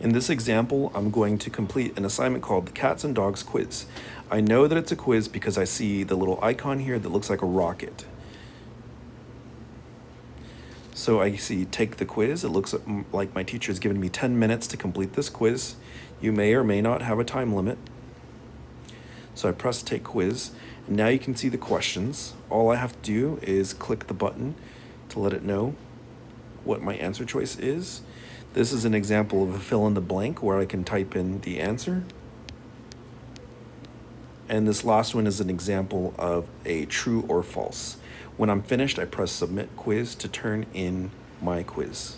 In this example, I'm going to complete an assignment called the Cats and Dogs Quiz. I know that it's a quiz because I see the little icon here that looks like a rocket. So I see take the quiz. It looks like my teacher has given me 10 minutes to complete this quiz. You may or may not have a time limit. So I press take quiz. And now you can see the questions. All I have to do is click the button to let it know what my answer choice is. This is an example of a fill in the blank where I can type in the answer. And this last one is an example of a true or false. When I'm finished, I press submit quiz to turn in my quiz.